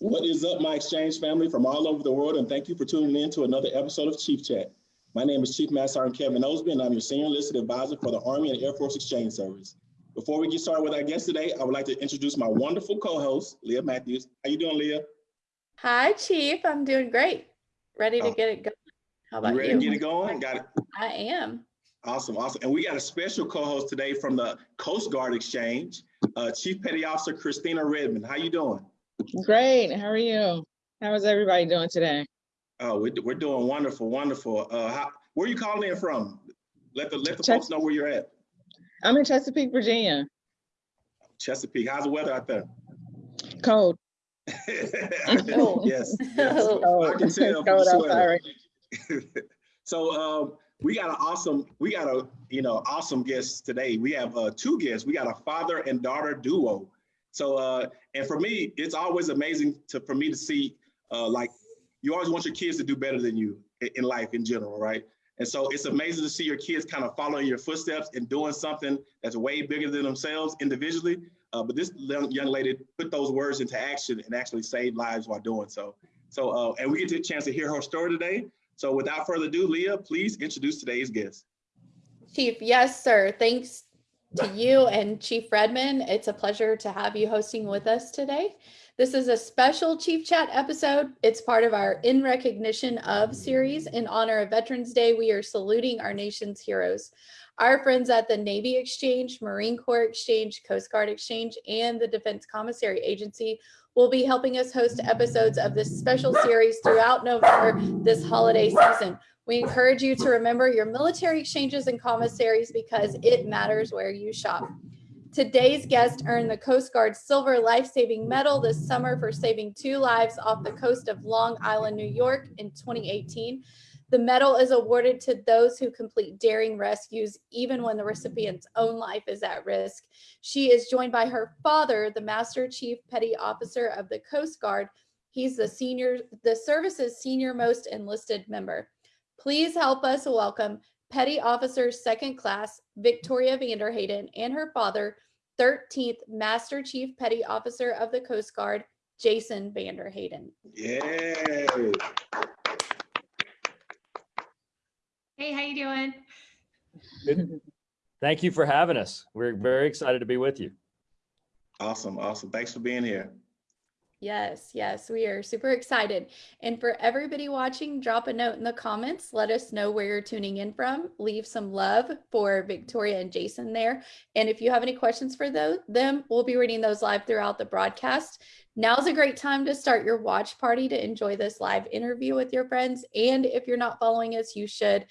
What is up, my exchange family from all over the world, and thank you for tuning in to another episode of Chief Chat. My name is Chief Master Sergeant Kevin Osby, and I'm your Senior Enlisted Advisor for the Army and Air Force Exchange Service. Before we get started with our guest today, I would like to introduce my wonderful co-host, Leah Matthews. How you doing, Leah? Hi, Chief. I'm doing great. Ready to Oh. get it going. How about You ready you? to get it going? Got it. I am. Awesome, awesome. And we got a special co-host today from the Coast Guard Exchange, uh, Chief Petty Officer Christina Redmond. How you doing? Great. How are you? How is everybody doing today? Oh, we're, we're doing wonderful, wonderful. Uh, how, where are you calling in from? Let the let the Check- folks know where you're at. I'm in Chesapeake, Virginia. Chesapeake. How's the weather out there? Cold. Yes, yes. Cold. I can tell from cold the outside sweater. so um, we got an awesome, we got a you know awesome guest today. We have uh, two guests. We got a father and daughter duo. So uh, and for me, it's always amazing to for me to see uh, like you always want your kids to do better than you in, life in general, right? And so it's amazing to see your kids kind of following your footsteps and doing something that's way bigger than themselves individually. Uh, but this young young lady put those words into action and actually saved lives while doing so. So, uh, and we get the chance to hear her story today. So without further ado, Leah, please introduce today's guest. Chief, yes, sir. Thanks to you and Chief Redmond. It's a pleasure to have you hosting with us today. This is a special Chief Chat episode. It's part of our In Recognition of series. In honor of Veterans Day, we are saluting our nation's heroes. Our friends at the Navy Exchange, Marine Corps Exchange, Coast Guard Exchange, and the Defense Commissary Agency will be helping us host episodes of this special series throughout November this holiday season. We encourage you to remember your military exchanges and commissaries because it matters where you shop. Today's guest earned the Coast Guard Silver Life Saving Medal this summer for saving two lives off the coast of Long Island, New York in 2018. The medal is awarded to those who complete daring rescues, even when the recipient's own life is at risk. She is joined by her father, the Master Chief Petty Officer of the Coast Guard. He's the senior, the service's senior most enlisted member. Please help us welcome Petty Officer Second Class Victoria Vanderhaden and her father, 13th Master Chief Petty Officer of the Coast Guard, Jason Vanderhaden. Yay. Hey, how you doing? Good. Thank you for having us. We're very excited to be with you. Awesome, awesome. Thanks for being here. Yes, yes, we are super excited. And for everybody watching, drop a note in the comments. Let us know where you're tuning in from. Leave some love for Victoria and Jason there. And if you have any questions for those, them, we'll be reading those live throughout the broadcast. Now's a great time to start your watch party to enjoy this live interview with your friends. And if you're not following us, you should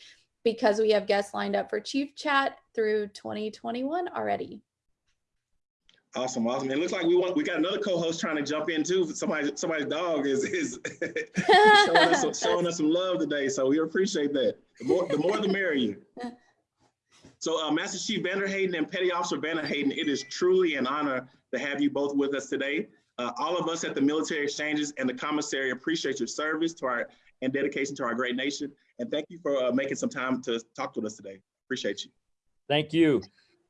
because we have guests lined up for Chief Chat through 2021 already. Awesome, awesome. It looks like we want we got another co-host trying to jump in too. Somebody, somebody's dog is is showing, us showing us some love today. So we appreciate that. The more the more the merrier. So uh, Master Chief Vanderhaden and Petty Officer Vanderhaden, it is truly an honor to have you both with us today. Uh, all of us at the military exchanges and the commissary appreciate your service to our and dedication to our great nation. And thank you for uh, making some time to talk with us today. Appreciate you. Thank you.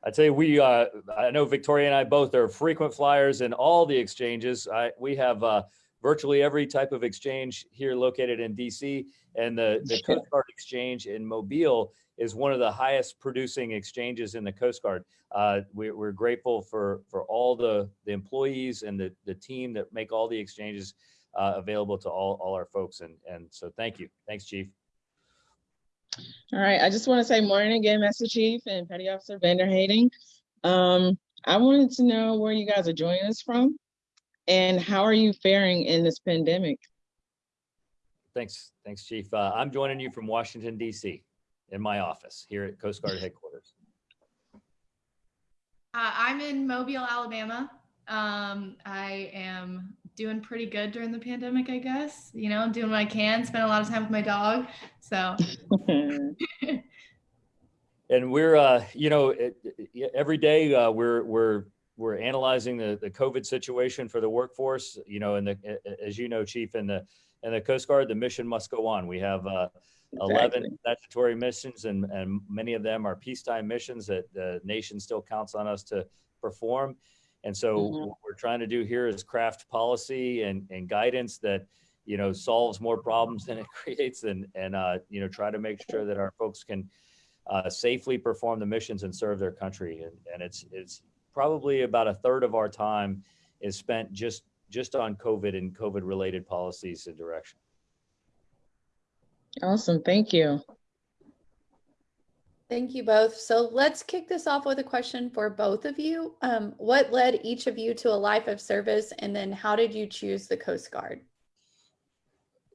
I'd say we, uh, I know Victoria and I both are frequent flyers in all the exchanges. I, we have uh, virtually every type of exchange here located in DC and the, the Coast Guard Exchange in Mobile is one of the highest producing exchanges in the Coast Guard. Uh, we, we're grateful for, for all the, the employees and the, the team that make all the exchanges uh, available to all, all our folks. And, and so thank you. Thanks, Chief. All right. I just want to say morning again, Master Chief and Petty Officer Vanderhaden. Um, I wanted to know where you guys are joining us from and how are you faring in this pandemic? Thanks, thanks, Chief. Uh, I'm joining you from Washington, DC in my office here at Coast Guard headquarters. Uh, I'm in Mobile, Alabama. Um, I am doing pretty good during the pandemic, I guess. You know, doing what I can, spend a lot of time with my dog. So, And we're, uh, you know, it, it- every day uh, we're we're we're analyzing the the COVID situation for the workforce. You know, and the a- a- as you know, Chief, and the and the Coast Guard, the mission must go on. We have uh, 11 Exactly. statutory missions, and and many of them are peacetime missions that the nation still counts on us to perform. And so Mhm. what we're trying to do here is craft policy and, and guidance that, you know, solves more problems than it creates and, and, uh, you know, try to make sure that our folks can uh, safely perform the missions and serve their country. And, and it's, it's probably about a third of our time is spent just, just on COVID and COVID related policies and direction. Awesome, thank you. Thank you both. So let's kick this off with a question for both of you. Um, what led each of you to a life of service, and then how did you choose the Coast Guard?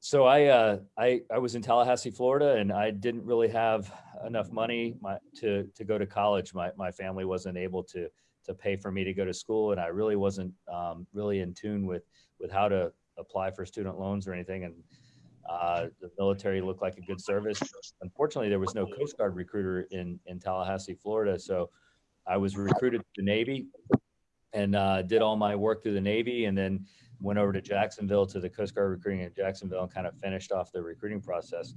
So I, uh, I, I was in Tallahassee, Florida, and I didn't really have enough money my, to, to go to college. My, my family wasn't able to, to pay for me to go to school, and I really wasn't um, really in tune with, with how to apply for student loans or anything. And uh, the military looked like a good service. Unfortunately, there was no Coast Guard recruiter in, in Tallahassee, Florida. So I was recruited to the Navy and uh, did all my work through the Navy, and then went over to Jacksonville to the Coast Guard recruiting in Jacksonville and kind of finished off the recruiting process.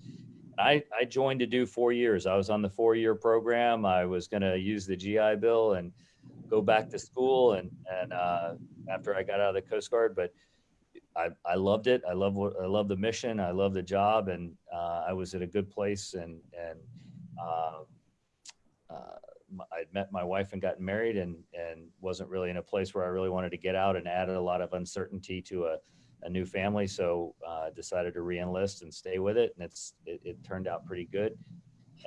I, I joined to do four years. I was on the four year program. I was going to use the GI Bill and go back to school. And, and uh, after I got out of the Coast Guard, but I, I loved it. I love what I love the mission. I love the job, and uh, I was at a good place. And and uh, uh, I'd met my wife and gotten married, and and wasn't really in a place where I really wanted to get out, and added a lot of uncertainty to a, a new family. So uh, decided to reenlist and stay with it, and it's it, it turned out pretty good.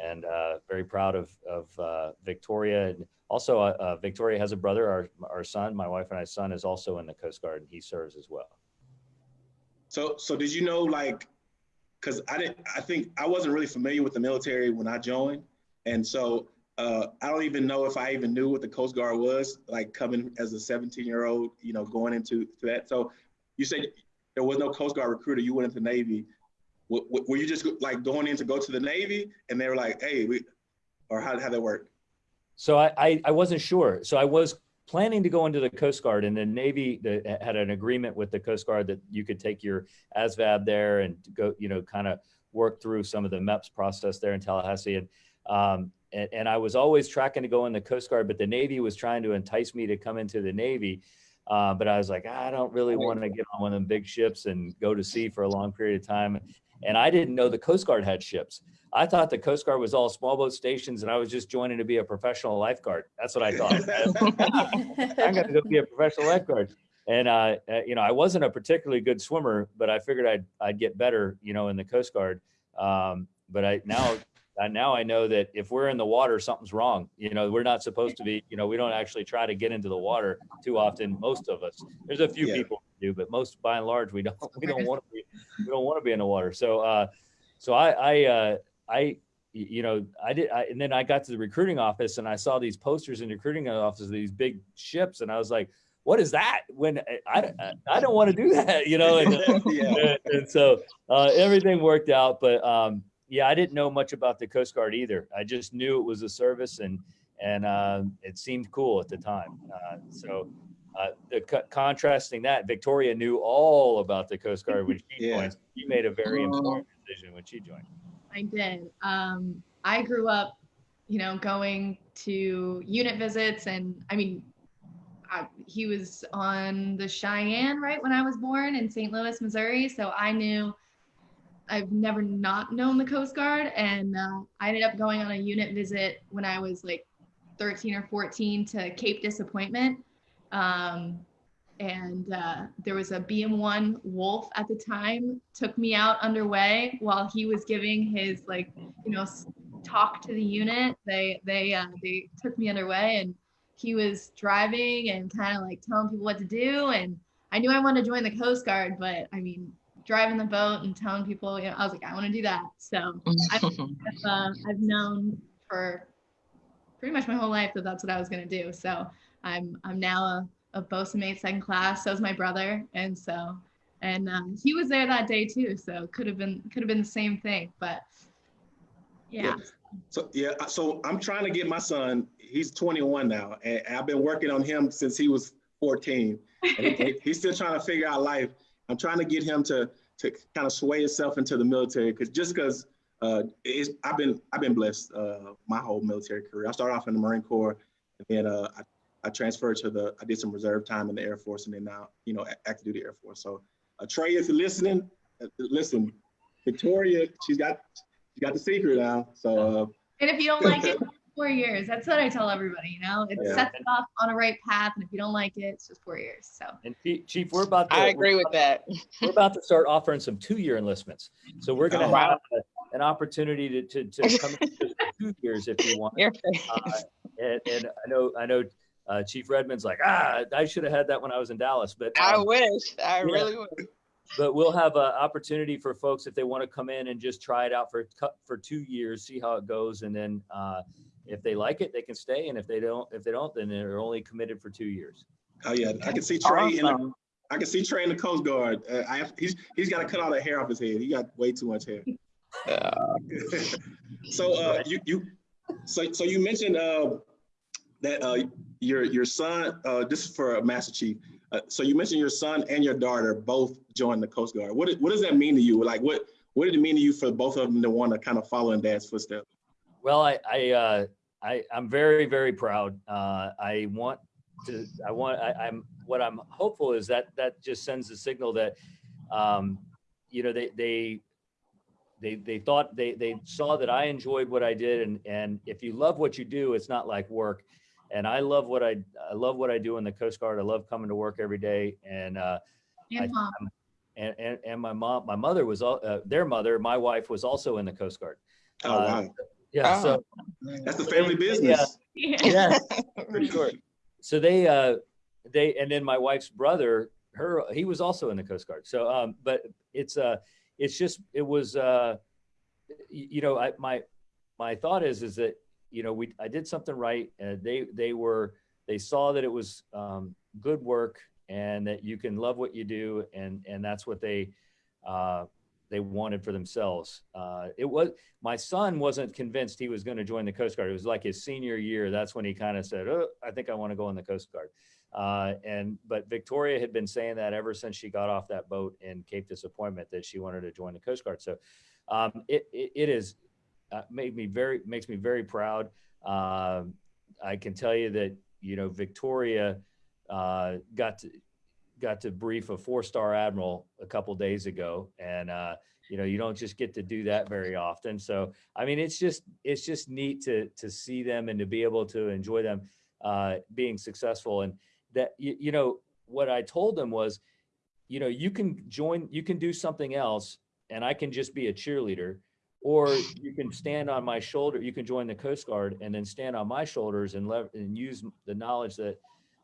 And uh, very proud of of uh, Victoria. And also, Victoria has a brother. Our our son, my wife and I's son, is also in the Coast Guard, and he serves as well. So, so did you know, like, because I didn't, I think I wasn't really familiar with the military when I joined, and so uh, I don't even know if I even knew what the Coast Guard was, like coming as a 17 year old, you know, going into to that. So, you said there was no Coast Guard recruiter. You went into the Navy. W- w- were you just like going in to go to the Navy, and they were like, "Hey, we," or how how that work? So I, I, I wasn't sure. So I was planning to go into the Coast Guard, and the Navy the, had an agreement with the Coast Guard that you could take your ASVAB there and go, you know, kind of work through some of the MEPS process there in Tallahassee. And, um, and, and I was always tracking to go in the Coast Guard, but the Navy was trying to entice me to come into the Navy. Uh, but I was like, I don't really want to get on one of them big ships and go to sea for a long period of time. And I didn't know the Coast Guard had ships. I thought the Coast Guard was all small boat stations, and I was just joining to be a professional lifeguard. That's what I thought. I'm going to go be a professional lifeguard. And uh, uh, you know, I wasn't a particularly good swimmer, but I figured I'd I'd get better, you know, in the Coast Guard. Um, but I now now I know that if we're in the water, something's wrong. You know, we're not supposed to be. You know, we don't actually try to get into the water too often. Most of us. There's a few Yeah. people do, but most by and large, we don't. We don't want to be. We don't want to be in the water. So, uh, so I I uh, I you know I did. I, and then I got to the recruiting office and I saw these posters in the recruiting office of these big ships, and I was like, "What is that?" When I I, I don't want to do that, you know. And, uh, yeah. and, and so uh, everything worked out. But um, yeah, I didn't know much about the Coast Guard either. I just knew it was a service, and and uh, it seemed cool at the time. Uh, so uh, the co- contrasting that, Victoria knew all about the Coast Guard when she Yeah. joined. She made a very important decision when she joined. I did. Um, I grew up, you know, going to unit visits, and I mean, I, he was on the Cheyenne right when I was born in St. Louis, Missouri. So I knew I've never not known the Coast Guard, and uh, I ended up going on a unit visit when I was like 13 or 14 to Cape Disappointment. Um, and uh, there was a BM1 Wolf at the time took me out underway while he was giving his like you know talk to the unit. They they uh, they took me underway and he was driving and kind of like telling people what to do. And I knew I wanted to join the Coast Guard, but I mean driving the boat and telling people, you know, I was like I want to do that. So I've, uh, I've known for pretty much my whole life that that's what I was gonna do. So I'm I'm now a, a bosun mate second class. So is my brother, and so and um, he was there that day too. So could have been could have been the same thing, but yeah. So yeah, so I'm trying to get my son. He's 21 now, and I've been working on him since he was 14. And he- he's still trying to figure out life. I'm trying to get him to to kind of sway himself into the military, because just because uh, I've been I've been blessed uh, my whole military career. I started off in the Marine Corps, and then uh, I, I transferred to the, I did some reserve time in the Air Force and then now, you know, active duty Air Force. So Trey, if you're listening, uh, listen, Victoria, she's got, she got the secret now. So uh, And if you don't like it, four years. That's what I tell everybody, you know, it Yeah. sets it off on a right path. And if you don't like it, it's just four years. So And Chief- Chief, we're about to. I agree with about- that. We're about to start offering some two-year enlistments. So we're gonna Oh, wow. have a- an opportunity to, to, to come in for two years if you want. Your Uh, And, and I know, I know uh, Chief Redmond's like, ah, I should have had that when I was in Dallas, but. I um, wish. I Yeah. really would. But we'll have an opportunity for folks if they want to come in and just try it out for, cou- for two years, see how it goes. And then uh, if they like it, they can stay. And if they don't, if they don't, then they're only committed for two years. oh yeah, I can see Trey in the, I can see Trey in the Coast Guard. Uh, I have, he's he's got to cut all the hair off his head. He got way too much hair. Uh, so uh, you you so so you mentioned uh, that uh, your your son. Uh, this is for Master Chief. Uh, so you mentioned your son and your daughter both joined the Coast Guard. What what does that mean to you? Like what what did it mean to you for both of them to want to kind of follow in Dad's footsteps? Well, I, I, uh, I, I'm very, very proud. Uh, I want to, I want, I, I'm, what I'm hopeful is that that just sends a signal that, um, you know, they, they, they, they thought they, they saw that I enjoyed what I did. And, and if you love what you do, it's not like work. And I love what I, I love what I do in the Coast Guard. I love coming to work every day. And, uh, and mom, and, and, and my mom, my mother was, al- uh, their mother, my wife was also in the Coast Guard. Oh Uh, wow, Yeah. So, that's the family business. yeah, for sure. So they, uh, they, and then my wife's brother, her, he was also in the Coast Guard. So, um, but it's, uh, it's just, it was, uh, you know, I, my, my thought is, is that, you know, we, I did something right. And they, they were, they saw that it was, um, good work and that you can love what you do. And, and that's what they, uh, they wanted for themselves. Uh, it was, my son wasn't convinced he was going to join the Coast Guard. It was like his senior year. That's when he kind of said, "Oh, I think I want to go in the Coast Guard." Uh, and but Victoria had been saying that ever since she got off that boat in Cape Disappointment that she wanted to join the Coast Guard. So um, it, it it is uh, made me very makes me very proud. Um, I can tell you that you know Victoria uh, got to got to brief a four star admiral a couple days ago, and uh, you know you don't just get to do that very often. So I mean, it's just it's just neat to to see them and to be able to enjoy them uh, being successful. And that you, you know what I told them was, you know, you can join, you can do something else, and I can just be a cheerleader. Or you can stand on my shoulder. You can join the Coast Guard and then stand on my shoulders and and use the knowledge that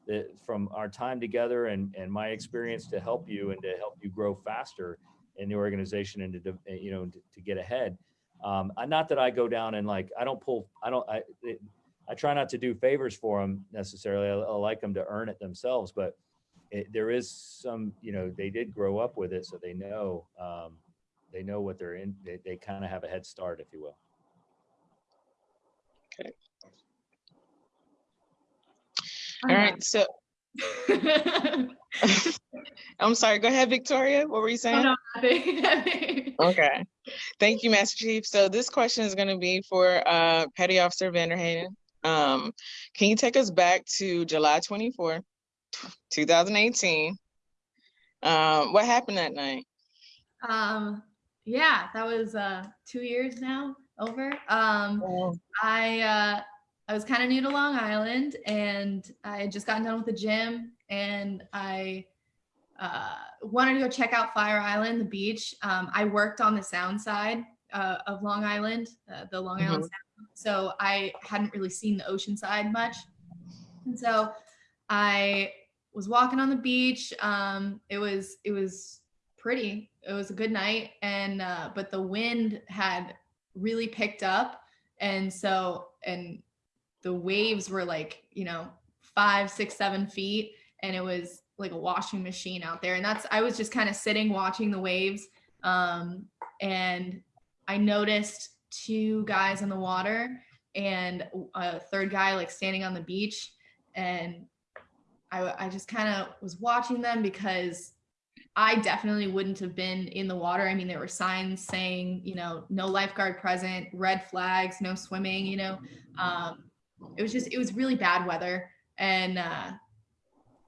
that from our time together and and my experience to help you and to help you grow faster in the organization and to you know to, to get ahead. Um, not that I go down and like I don't pull. I don't. I it, I try not to do favors for them necessarily. I, I like them to earn it themselves, but it, there is some. You know, they did grow up with it, so they know. Um, they know what they're in. They, they kind of have a head start, if you will. All right. So I'm sorry. Go ahead, Victoria. What were you Oh, saying? no, nothing, nothing. Okay. Thank you, Master Chief. So this question is going to be for uh, Petty Officer Vanderhaden. Um, can you take us back to July 24, 2018? Um, what happened that night? Um, yeah, that was uh two years now over. Um, I uh, I was kind of new to Long Island, and I had just gotten done with the gym, and I uh, wanted to go check out Fire Island, the beach. Um, I worked on the sound side uh, of Long Island, uh, the Long Island Sound, so I hadn't really seen the ocean side much, and so I was walking on the beach. Um, it was it was pretty. It was a good night, and uh, but the wind had really picked up, and so and the waves were like you know five, six, seven feet, and it was like a washing machine out there. And that's I was just kind of sitting watching the waves, um, and I noticed two guys in the water and a third guy like standing on the beach, and I, I just kind of was watching them because I definitely wouldn't have been in the water. I mean, there were signs saying, you know, no lifeguard present, red flags, no swimming, you know. Um, it was just, it was really bad weather. and uh,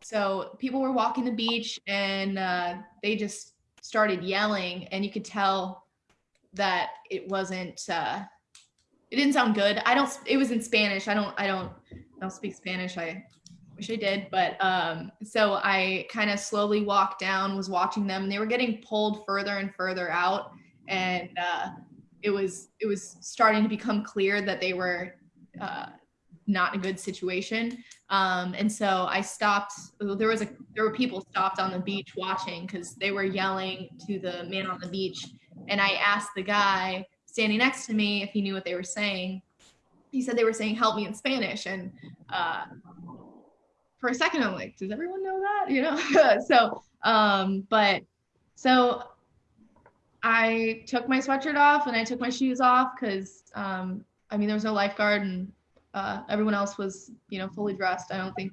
so people were walking the beach and uh, they just started yelling and you could tell that it wasn't uh, it didn't sound good. I don't it was in spanish. I don't i don't i don't speak spanish. I wish i did but um so i kind of slowly walked down was watching them. They were getting pulled further and further out. And uh it was it was starting to become clear that they were uh not a good situation um and so i stopped there was a there were people stopped on the beach watching because they were yelling to the man on the beach and I asked the guy standing next to me if he knew what they were saying. He said they were saying "help me" in Spanish, and uh, for a second I'm like, does everyone know that? You know. so, um, but so I took my sweatshirt off and I took my shoes off because um, I mean there was no lifeguard and uh, everyone else was you know fully dressed. I don't think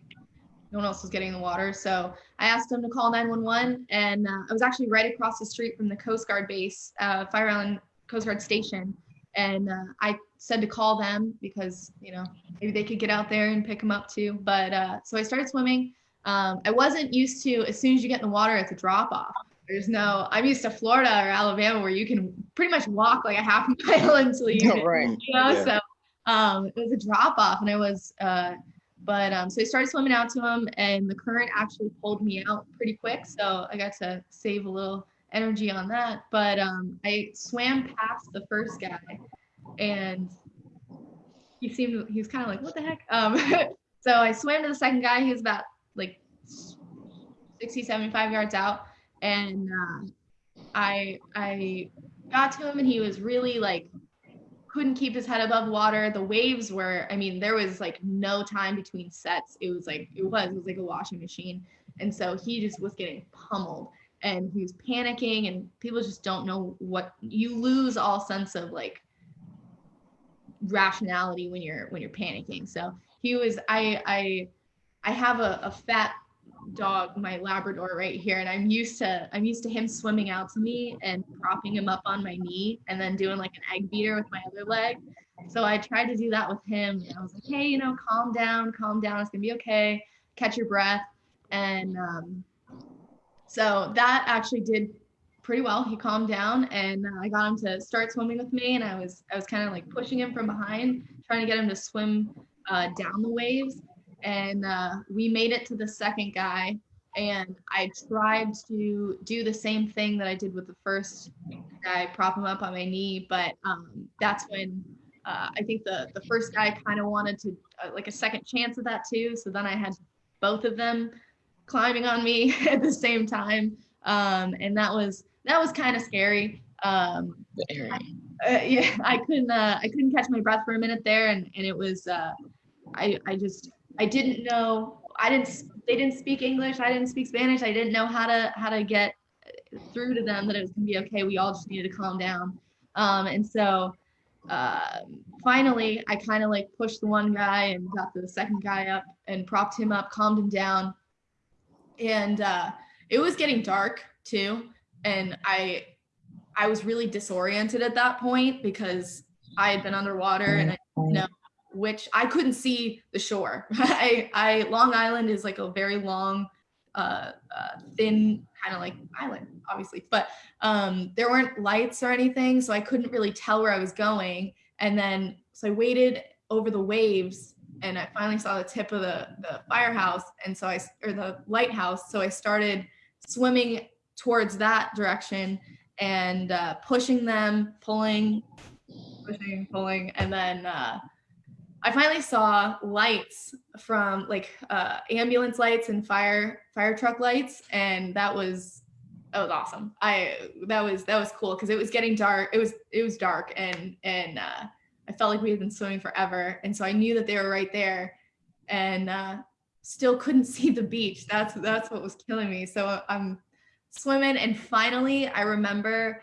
no one else was getting in the water. So I asked them to call 911, and uh, I was actually right across the street from the Coast Guard base, uh, Fire Island Coast Guard Station, and uh, I said to call them because you know maybe they could get out there and pick them up too. But uh, so I started swimming. Um, I wasn't used to as soon as you get in the water, it's a drop off. There's no. I'm used to Florida or Alabama where you can pretty much walk like a half mile until you, right. you know. Yeah. So um, it was a drop off, and I was. Uh, but um, so I started swimming out to him, and the current actually pulled me out pretty quick. So I got to save a little energy on that. But um, I swam past the first guy, and he seemed he was kind of like, "What the heck?" Um, so I swam to the second guy. He was about like 60, 75 yards out, and uh, I I got to him, and he was really like couldn't keep his head above water. The waves were, I mean, there was like no time between sets. It was like, it was, it was like a washing machine. And so he just was getting pummeled and he was panicking and people just don't know what you lose all sense of like rationality when you're when you're panicking. So he was I I I have a, a fat dog, my Labrador right here, and I'm used to I'm used to him swimming out to me and propping him up on my knee and then doing like an egg beater with my other leg. So I tried to do that with him. And I was like, hey, you know, calm down, calm down. It's gonna be okay. Catch your breath. And um, so that actually did pretty well. He calmed down, and uh, I got him to start swimming with me. And I was I was kind of like pushing him from behind, trying to get him to swim uh, down the waves and uh, we made it to the second guy and i tried to do the same thing that i did with the first guy prop him up on my knee but um, that's when uh, i think the the first guy kind of wanted to uh, like a second chance at that too so then i had both of them climbing on me at the same time um, and that was that was kind of scary um, uh, yeah i couldn't uh, i couldn't catch my breath for a minute there and and it was uh, i i just I didn't know I didn't they didn't speak English, I didn't speak Spanish, I didn't know how to how to get through to them that it was gonna be okay. We all just needed to calm down. Um, and so uh, finally I kind of like pushed the one guy and got the second guy up and propped him up, calmed him down. And uh, it was getting dark too. And I I was really disoriented at that point because I had been underwater and I didn't know which I couldn't see the shore. I, I Long Island is like a very long, uh, uh thin kind of like island, obviously, but um, there weren't lights or anything, so I couldn't really tell where I was going. And then so I waited over the waves, and I finally saw the tip of the the firehouse, and so I or the lighthouse. So I started swimming towards that direction and uh, pushing them, pulling, pushing, pulling, and then. Uh, I finally saw lights from like uh, ambulance lights and fire fire truck lights, and that was that was awesome. I that was that was cool because it was getting dark. It was it was dark, and and uh, I felt like we had been swimming forever, and so I knew that they were right there, and uh, still couldn't see the beach. That's that's what was killing me. So I'm swimming, and finally I remember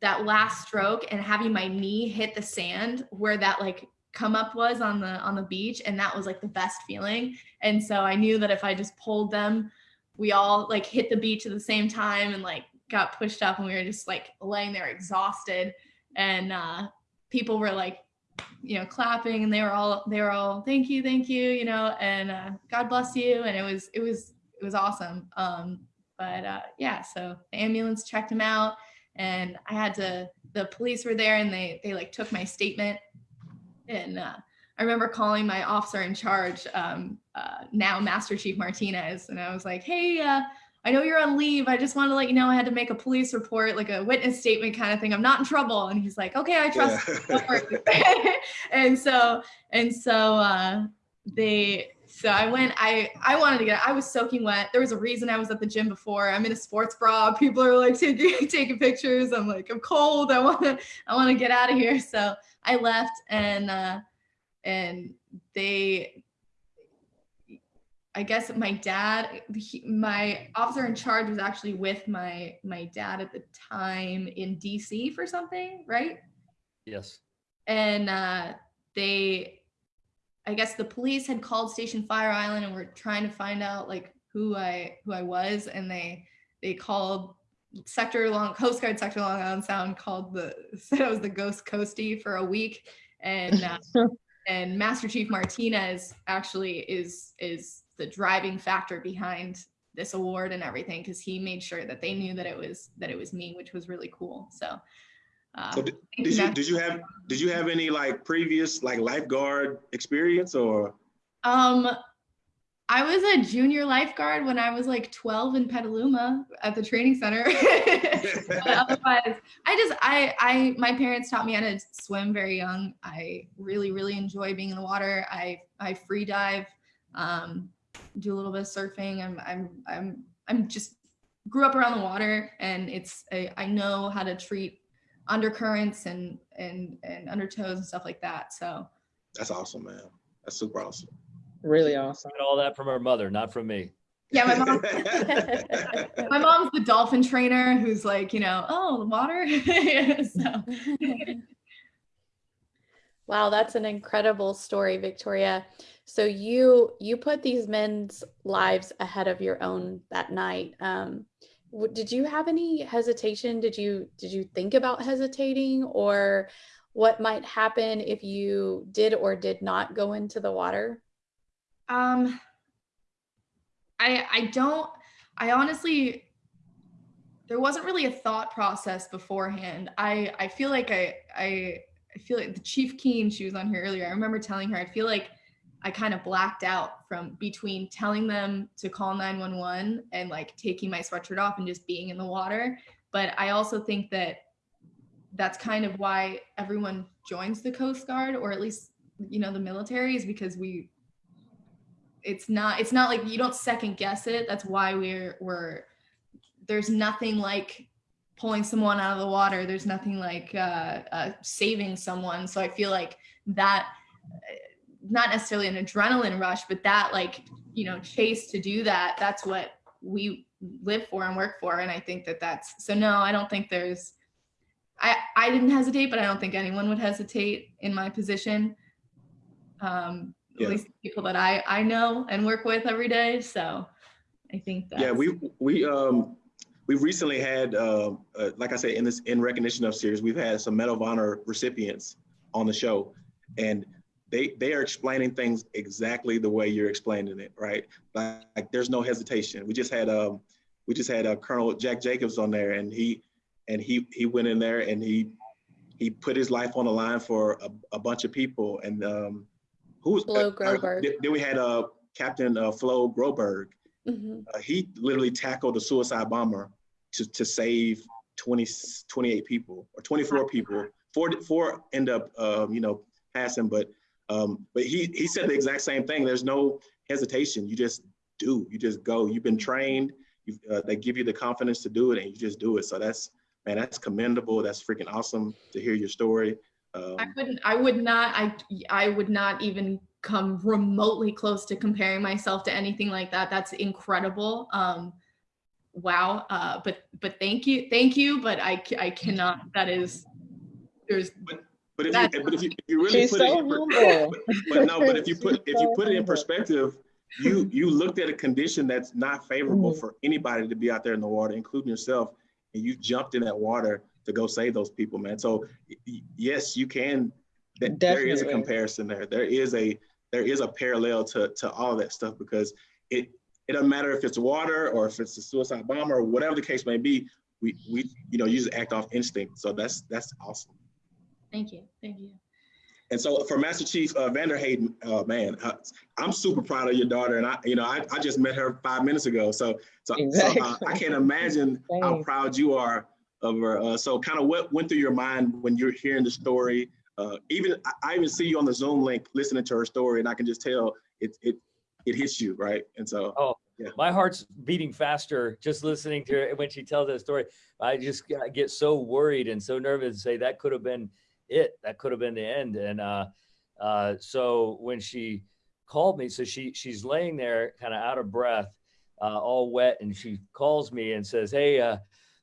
that last stroke and having my knee hit the sand where that like come up was on the on the beach and that was like the best feeling and so i knew that if i just pulled them we all like hit the beach at the same time and like got pushed up and we were just like laying there exhausted and uh people were like you know, clapping and they were all, they were all, thank you, thank you, you know, and uh, God bless you. And it was, it was, it was awesome. Um, but uh, yeah, so the ambulance checked him out and I had to, the police were there and they, they like took my statement and uh, I remember calling my officer in charge, um, uh, now Master Chief Martinez, and I was like, "Hey, uh, I know you're on leave. I just wanted to let you know I had to make a police report, like a witness statement kind of thing. I'm not in trouble." And he's like, "Okay, I trust." Yeah. and so and so uh, they so I went. I I wanted to get. I was soaking wet. There was a reason I was at the gym before. I'm in a sports bra. People are like taking taking pictures. I'm like, I'm cold. I want to I want to get out of here. So I left and. Uh, and they I guess my dad, he, my officer in charge was actually with my my dad at the time in DC for something, right? Yes. And uh, they, I guess the police had called Station Fire Island and were trying to find out like who I who I was, and they they called Sector Long Coast Guard Sector Long Island Sound called the said I was the Ghost Coastie for a week, and uh, and Master Chief Martinez actually is is the driving factor behind this award and everything because he made sure that they knew that it was that it was me, which was really cool. So, uh, So did, did you did you have did you have any like previous like lifeguard experience or? um, I was a junior lifeguard when I was like 12 in Petaluma at the training center. otherwise, I just I I my parents taught me how to swim very young. I really really enjoy being in the water. I I free dive, um, do a little bit of surfing. I'm I'm I'm I'm just grew up around the water, and it's I, I know how to treat undercurrents and and and undertows and stuff like that. So That's awesome, man. That's super awesome. Really awesome. Got all that from her mother, not from me. yeah, my mom my mom's the dolphin trainer who's like you know oh the water. so. Wow, that's an incredible story, Victoria. So you you put these men's lives ahead of your own that night. Um, did you have any hesitation? Did you did you think about hesitating, or what might happen if you did or did not go into the water? Um, I I don't. I honestly, there wasn't really a thought process beforehand. I I feel like I I I feel like the Chief Keen. She was on here earlier. I remember telling her. I feel like I kind of blacked out from between telling them to call 911 and like taking my sweatshirt off and just being in the water. But I also think that that's kind of why everyone joins the Coast Guard or at least you know the military is because we it's not it's not like you don't second guess it. That's why we're we're there's nothing like pulling someone out of the water. There's nothing like uh, uh, saving someone. So i feel like that uh, not necessarily an adrenaline rush but that like you know chase to do that that's what we live for and work for. And i think that that's so no i don't think there's i i didn't hesitate but i don't think anyone would hesitate in my position. Um Yeah. at least people that I I know and work with every day. So I think that Yeah, we we um we recently had uh, uh, like I said in this in recognition of series, we've had some Medal of Honor recipients on the show, and they they are explaining things exactly the way you're explaining it, right? Like, like there's no hesitation. We just had um we just had uh, Colonel Jack Jacobs on there, and he and he he went in there and he he put his life on the line for a, a bunch of people, and um who was Flo uh, Groberg. then- Then we had uh Captain uh, Flo Groberg Mhm. uh, he literally tackled a suicide bomber to, to save 20, 28 people or 24 people. Four, four end up, um, you know, passing, but, um, but he, he said the exact same thing. There's no hesitation. You just do, you just go. You've been trained. You, uh, they give you the confidence to do it and you just do it. So that's, man, that's commendable. That's freaking awesome to hear your story. Um, I couldn't I would not I I would not even come remotely close to comparing myself to anything like that. That's incredible. Um wow. Uh but but thank you. Thank you, but I ca- I cannot that is there's but if you, but if you, if you really She's put so it, in per- humble. but no, but if you put if you put it in perspective, you you looked at a condition that's not favorable Mhm. for anybody to be out there in the water, including yourself, and you jumped in that water to go save those people, man. So yes, you can that there is a comparison there. There is a there is a parallel to to all that stuff because it it doesn't matter if it's water or if it's a suicide bomber or whatever the case may be. We we you know usually act off instinct. So that's that's awesome. Thank you. Thank you. And so for Master Chief uh, Vanderhaden, uh, man, uh, I'm super proud of your daughter, and I, you know, I, I just met her five minutes ago, so so, Exactly. so uh, I can't imagine how proud you are of her. Uh, so kind of what went through your mind when you're hearing the story? Uh, even I, I even see you on the Zoom link listening to her story, and I can just tell it it it hits you, right? And so Oh, Yeah. my heart's beating faster just listening to her when she tells that story. I just get- get so worried and so nervous and say that could have been it. That could have been the end. And uh, uh, so when she called me, so she she's laying there kind of out of breath, uh, all wet, and she calls me and says, "Hey, uh,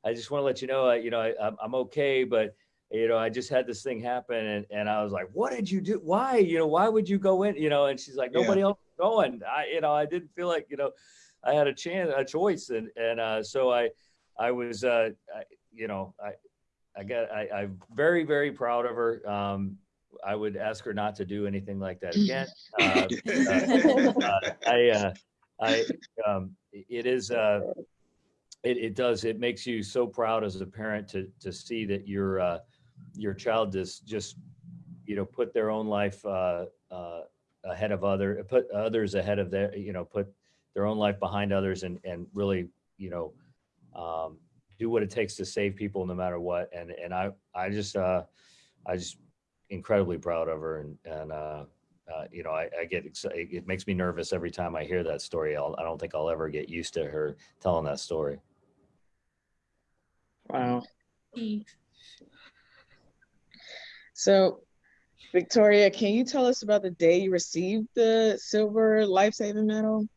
I just want to let you know, uh, you know, I, I'm, okay, but." You know, I just had this thing happen, and, and I was like, "What did you do? Why? You know, why would you go in? You know?" And she's like, Yeah. "Nobody else is going. I, you know, I didn't feel like, you know, I had a chance, a choice, and and uh, so I, I was, uh, I, you know, I, I got, I, I'm very, very proud of her. Um, I would ask her not to do anything like that again. Uh, uh, I, uh, I, um, it is, uh, it, it does, it makes you so proud as a parent to, to see that your, uh, your child does just, you know, put their own life, uh, uh, ahead of other, put others ahead of their, you know, put their own life behind others and, and really, you know, um, do what it takes to save people no matter what. And, and I, I just, uh, I just incredibly proud of her and, and, uh, uh, you know, I, I get excited. It makes me nervous every time I hear that story. I'll, I don't think I'll ever get used to her telling that story. Wow. So, Victoria, can you tell us about the day you received the silver life-saving medal?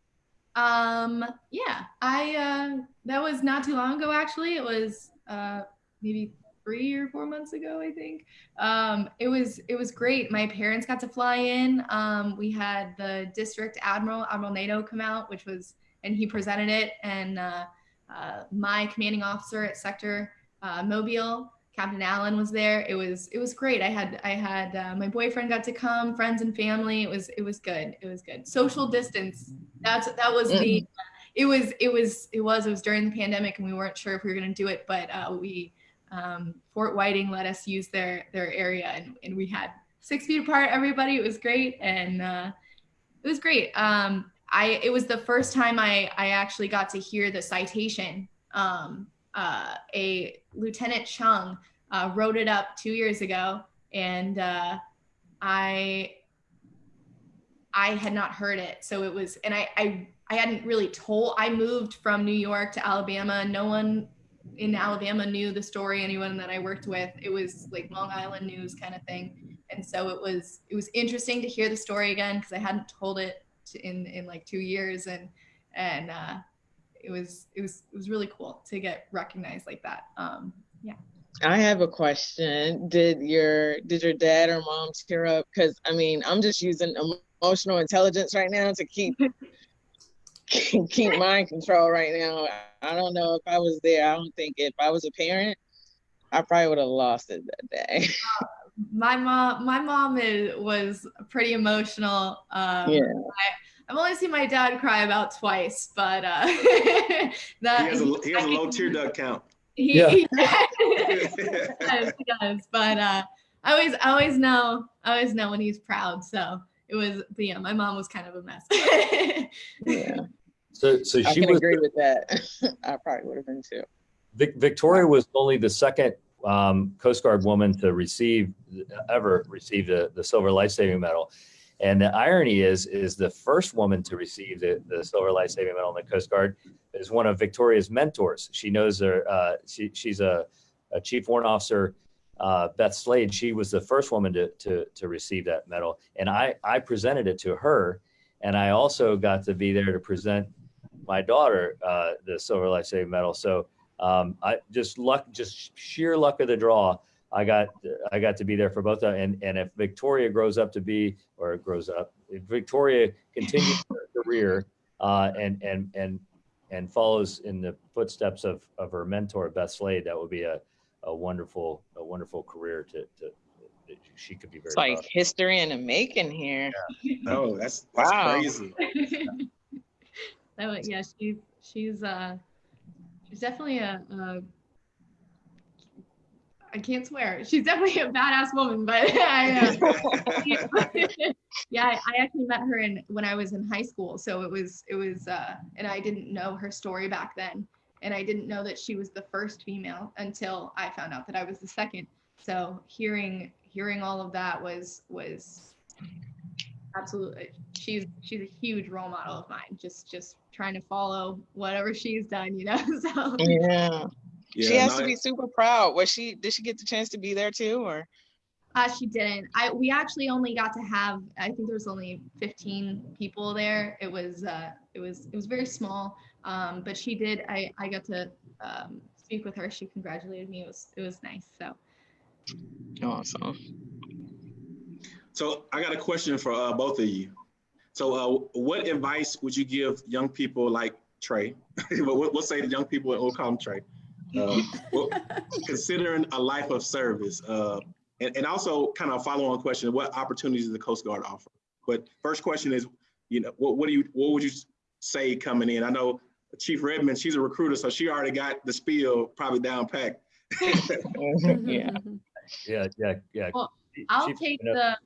Um, yeah, I uh that was not too long ago actually. It was uh maybe three or four months ago, I think. Um, it was it was great. My parents got to fly in. Um, we had the district admiral, Admiral Nadeau, come out, which was and he presented it, and uh, uh, my commanding officer at Sector uh, Mobile, Captain Allen, was there. It was it was great. I had I had uh, my boyfriend got to come, friends and family. It was it was good. It was good. Social distance. That's that was the. It was it was it was it was during the pandemic, and we weren't sure if we were going to do it, but uh, we um, Fort Whiting let us use their their area, and, and we had six feet apart. Everybody, it was great, and uh, it was great. Um, I it was the first time I I actually got to hear the citation. Um, uh, a Lieutenant Chung uh, wrote it up two years ago, and uh, I I had not heard it, so it was, and I I I hadn't really told. I moved from New York to Alabama. No one in Alabama knew the story. Anyone that I worked with, it was like Long Island news kind of thing, and so it was it was interesting to hear the story again because I hadn't told it in in like two years, and and uh, it was it was it was really cool to get recognized like that. Um, yeah. I have a question. Did your did your dad or mom tear up? Because I mean, I'm just using emotional intelligence right now to keep keep mind control right now. I don't know if I was there. I don't think if I was a parent, I probably would have lost it that day. My mom my mom is, was pretty emotional um Yeah. I, i've only seen my dad cry about twice but uh he has a he has a low tear duct count. he, Yeah. he does, he does but uh i always i always know i always know when he's proud so it was but yeah my mom was kind of a mess Yeah, So, so I she can was agree with that. I probably would have been too. Vic, Victoria was only the second um, Coast Guard woman to receive ever receive the, the Silver Life Saving Medal. And the irony is, is the first woman to receive the, the Silver Life Saving Medal in the Coast Guard is one of Victoria's mentors. She knows her. Uh, she, she's a, a Chief Warrant Officer, uh, Beth Slade. She was the first woman to, to, to receive that medal, and I I presented it to her, and I also got to be there to present my daughter uh, the Silver Life Saving Medal. So um, I just luck, just sheer luck of the draw. I got I got to be there for both of them. And and if Victoria grows up to be or grows up, if Victoria continues her career uh, and and and and follows in the footsteps of of her mentor Beth Slade, that would be a a wonderful a wonderful career to to she could be very It's proud. like history in the making here. No, that's that's Wow. crazy. so yeah, she's she's uh she's definitely a, a I can't swear. She's definitely a badass woman, but I uh, yeah, I, actually met her in when I was in high school. So it was it was uh and I didn't know her story back then. And I didn't know that she was the first female until I found out that I was the second. So hearing hearing all of that was was absolutely she's she's a huge role model of mine. Just just trying to follow whatever she's done, you know. So Yeah. she has no, to be super proud. Was she did she get the chance to be there too or Uh, she didn't. I we actually only got to have. I think there was only 15 people there. It was uh, it was it was very small. Um, but she did. I I got to um, speak with her. She congratulated me. It was it was nice. So awesome. So I got a question for uh, both of you. So uh, what advice would you give young people like Trey? what, we'll say the young people at Ocom Trey, uh, well, considering a life of service, uh, and, and also kind of a follow on question, what opportunities does the Coast Guard offer? But first question is, you know, what, what do you, what would you say coming in? I know Chief Redmond, she's a recruiter, so she already got the spiel probably down packed. yeah. Yeah, yeah, yeah. Well, I'll Chief, take you know, the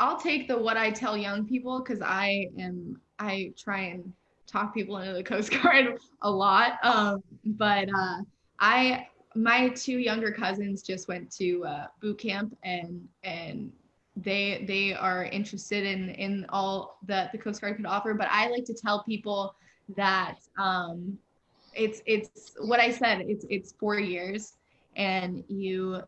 I'll take the what I tell young people because I am I try and talk people into the Coast Guard a lot. Um, but uh, I my two younger cousins just went to uh, boot camp and and they they are interested in in all that the Coast Guard could offer. But I like to tell people that um, it's it's what I said. It's it's four years, and you.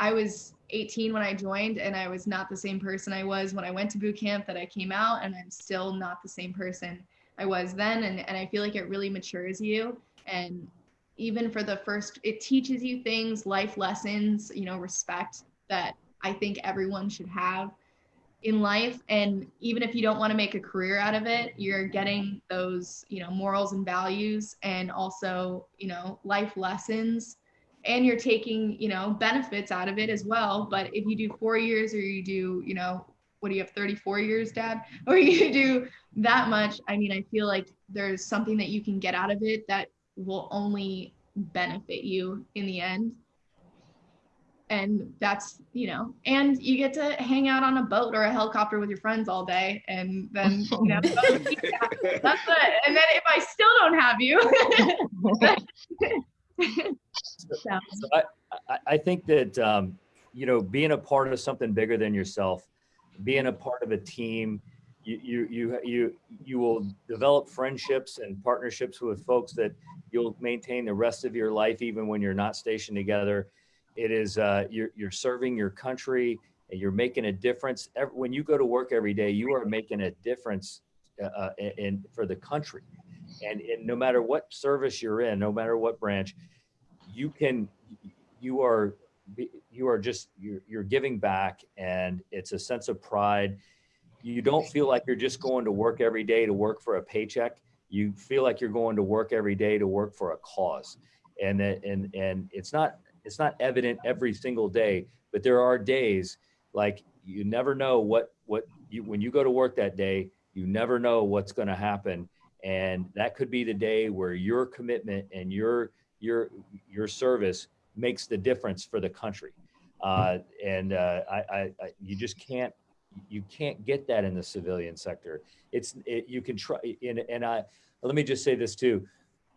I was 18 when I joined, and I was not the same person I was when I went to boot camp that I came out, and I'm still not the same person I was then. And, and I feel like it really matures you. And even for the first, it teaches you things, life lessons, you know, respect that I think everyone should have in life. And even if you don't want to make a career out of it, you're getting those, you know, morals and values and also, you know, life lessons and you're taking you know benefits out of it as well. But if you do four years or you do you know what do you have 34 years dad? Or you do that much i mean i feel like there's something that you can get out of it that will only benefit you in the end. And that's you know and you get to hang out on a boat or a helicopter with your friends all day and then you know that's it. And then if i still don't have you so, So I, I, think that, um, you know, being a part of something bigger than yourself, being a part of a team, you, you, you, you, you will develop friendships and partnerships with folks that you'll maintain the rest of your life, even when you're not stationed together. It is, uh, you're, you're serving your country and you're making a difference. Every, when you go to work every day, you are making a difference uh, uh, in, for the country. And, and no matter what service you're in, no matter what branch, you can you are you are just you're, you're giving back and it's a sense of pride. You don't feel like you're just going to work every day to work for a paycheck. You feel like you're going to work every day to work for a cause. And that and and it's not it's not evident every single day but there are days like you never know what what you when you go to work that day you never know what's going to happen and that could be the day where your commitment and your your your service makes the difference for the country. Uh, and uh, I, I, I you just can't you can't get that in the civilian sector. It's it, you can try and, and i let me just say this too.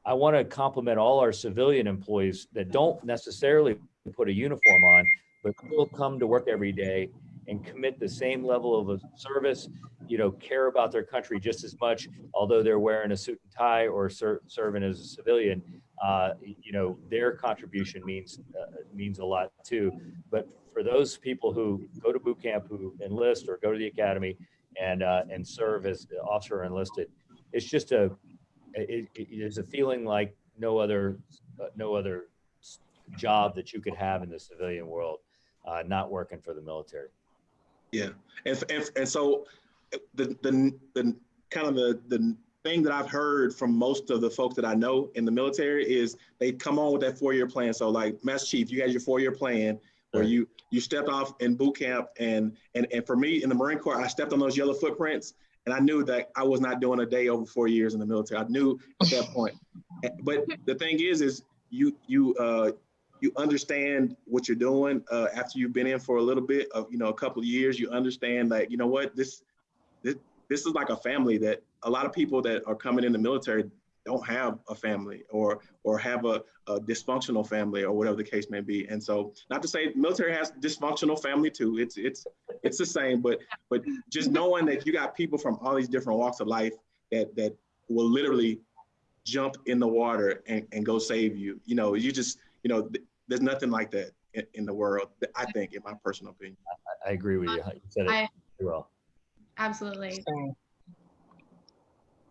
I want to compliment all our civilian employees that don't necessarily put a uniform on but still come to work every day and commit the same level of service you know care about their country just as much although they're wearing a suit and tie or ser- serving as a civilian uh, you know their contribution means uh, means a lot too. But for those people who go to boot camp who enlist or go to the academy and uh, and serve as officer enlisted it's just a it, it is a feeling like no other uh, no other job that you could have in the civilian world uh, not working for the military Yeah, and and, and so the, the the kind of the the thing that I've heard from most of the folks that I know in the military is they come on with that four year plan. So like Master Chief, you had your four year plan. where Right. you you stepped off in boot camp and and and for me in the Marine Corps, I stepped on those yellow footprints and I knew that I was not doing a day over four years in the military. I knew at that point. But the thing is, is you you uh, you understand what you're doing uh, after you've been in for a little bit of you know a couple of years. You understand like you know what this this this is like a family that a lot of people that are coming in the military don't have a family or or have a, a dysfunctional family or whatever the case may be. And so, not to say military has dysfunctional family too. It's it's it's the same, but but just knowing that you got people from all these different walks of life that that will literally jump in the water and, and go save you. You know, you just you know, th- there's nothing like that in, in the world. I think, in my personal opinion. I agree with you. You said it I- well. Absolutely.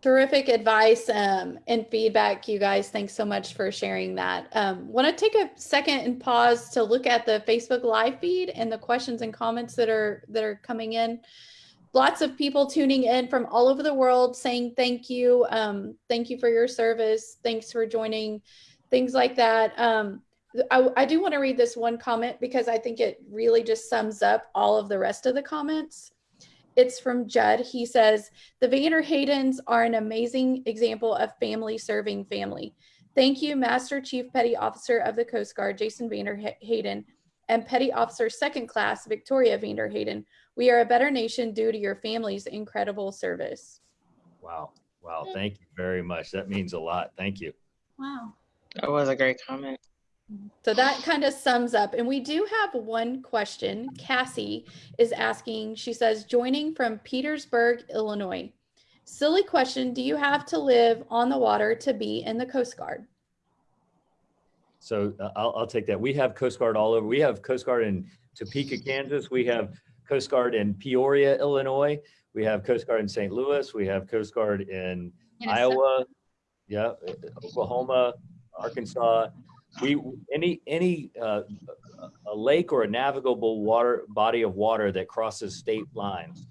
Terrific advice um, and feedback, you guys. Thanks so much for sharing that. Um, Want to take a second and pause to look at the Facebook live feed and the questions and comments that are that are coming in. Lots of people tuning in from all over the world saying thank you, um, thank you for your service, thanks for joining, things like that. Um, I, I do want to read this one comment because I think it really just sums up all of the rest of the comments. It's from Judd. He says, the Vanderhadens are an amazing example of family serving family. Thank you, Master Chief Petty Officer of the Coast Guard, Jason Vander Hayden, and Petty Officer Second Class, Victoria Vanderhaden. We are a better nation due to your family's incredible service. Wow. Wow. Thank you very much. That means a lot. Thank you. Wow. That was a great comment. So that kind of sums up. And we do have one question. Cassie is asking, she says, joining from Petersburg, Illinois. Silly question Do you have to live on the water to be in the Coast Guard? So uh, I'll, I'll take that. We have Coast Guard all over. We have Coast Guard in Topeka, Kansas. We have Coast Guard in Peoria, Illinois. We have Coast Guard in St. Louis. We have Coast Guard in Minnesota. Iowa, yeah, Oklahoma, Arkansas. We any any uh, a lake or a navigable water body of water that crosses state lines.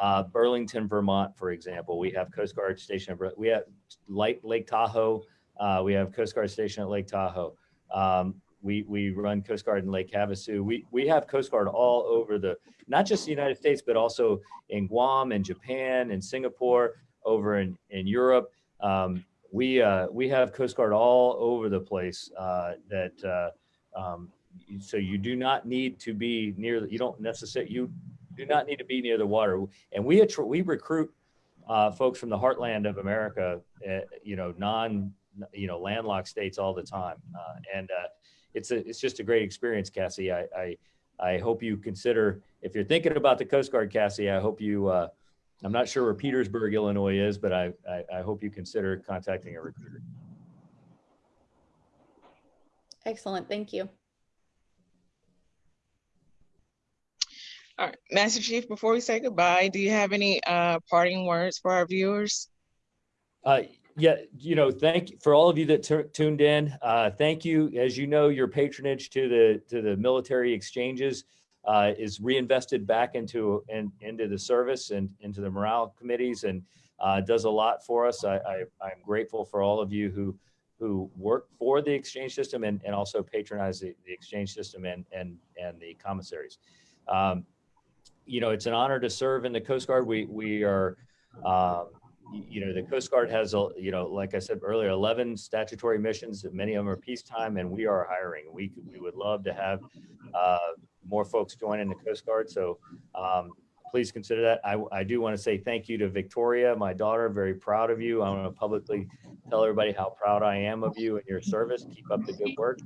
Uh, Burlington, Vermont, for example, we have Coast Guard station. We have Lake Lake Tahoe. Uh, we have Coast Guard station at Lake Tahoe. Um, we we run Coast Guard in Lake Havasu. We we have Coast Guard all over the not just the United States, but also in Guam and Japan and Singapore, over in in Europe. Um, we uh, we have Coast Guard all over the place. Uh, that uh, um, so you do not need to be near. You don't necessarily you do not need to be near the water. And we we recruit uh, folks from the heartland of America. Uh, you know, non you know landlocked states all the time, uh, and uh, it's a it's just a great experience, Cassie. I, I I hope you consider if you're thinking about the Coast Guard, Cassie. I hope you. I'm not sure where Petersburg, Illinois is, but I, I, I hope you consider contacting a recruiter. Excellent. Thank you. All right, Master Chief, before we say goodbye, do you have any uh parting words for our viewers? Uh, yeah, you know, thank you for all of you that tuned in. Uh, thank you. As you know, your patronage to the to the military exchanges uh, is reinvested back into in, into the service and into the morale committees, and uh, does a lot for us. I, I'm grateful for all of you who who work for the exchange system and, and also patronize the, the exchange system and and and the commissaries. Um, you know, it's an honor to serve in the Coast Guard. We we are. Um, you know, the Coast Guard has, a you know, like I said earlier, 11 statutory missions. Many of them are peacetime, and we are hiring. We we would love to have uh, more folks join in the Coast Guard. So um, please consider that. I, I do want to say thank you to Victoria, my daughter. Very proud of you. I want to publicly tell everybody how proud I am of you and your service. Keep up the good work.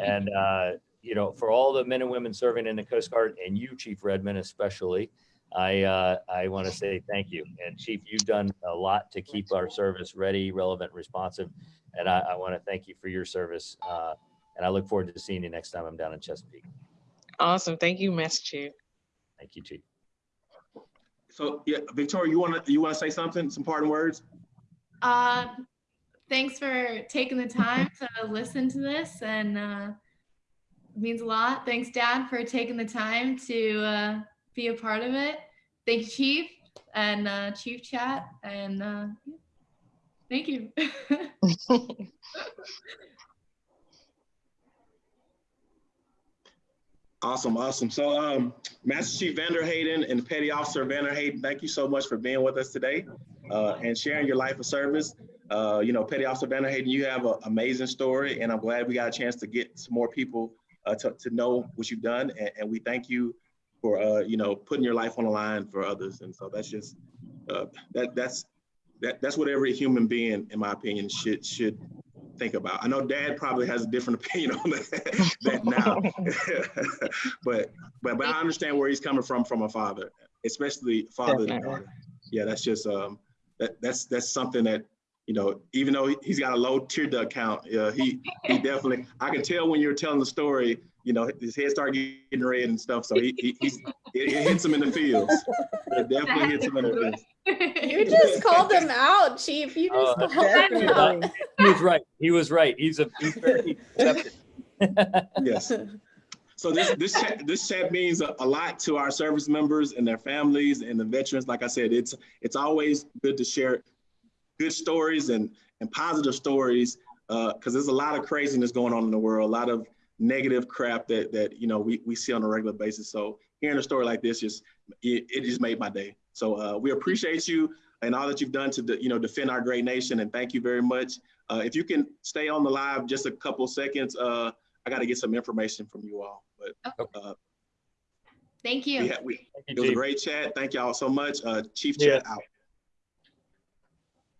And uh, you know, for all the men and women serving in the Coast Guard, and you, Chief Redmond, especially. I uh, I want to say thank you, and Chief, you've done a lot to keep our service ready, relevant, responsive, and I, I want to thank you for your service. Uh, and I look forward to seeing you next time I'm down in Chesapeake. Awesome, thank you, Master Chief. Thank you, Chief. So yeah, Victoria, you want to you want to say something? Some parting words? Uh, thanks for taking the time to listen to this and uh, it means a lot. Thanks, Dad, for taking the time to uh, be a part of it. Thank you, Chief and uh, Chief Chat, and uh, thank you. Awesome, awesome. So, um, Master Chief Vanderhaden and Petty Officer Vanderhaden, thank you so much for being with us today uh, and sharing your life of service. Uh, you know, Petty Officer Vanderhaden, you have an amazing story, and I'm glad we got a chance to get some more people uh, to, to know what you've done. And, and we thank you for, uh, you know, putting your life on the line for others. And so that's just, uh, that that's, that, that's what every human being, in my opinion, should should think about. I know Dad probably has a different opinion on that, that now, but but but I understand where he's coming from from a father, especially father Definitely. daughter. Yeah, that's just um that that's that's something that you know even though he's got a low tear duct count, uh, he he definitely I can tell when you're telling the story. You know, his head started getting red and stuff, so he, he he's it, it hits him in the fields. It definitely hits him in the feels. You just called him out, Chief. You just Uh, called him out. He was right. He was right. He's a he's very accepted. Yes. So this this chat, this chat means a, a lot to our service members and their families and the veterans. Like I said, it's it's always good to share good stories and and positive stories because there's a lot of craziness going on in the world, a lot of negative crap that that you know we, we see on a regular basis. So hearing a story like this just it, it just made my day. So uh, we appreciate you and all that you've done to de- you know defend our great nation and thank you very much. Uh, if you can stay on the live just a couple seconds, uh, I got to get some information from you all. But uh, Thank you. had, we, Thank it you, was a great chat. Thank y'all so much. Uh, Chief Yeah. Chat out.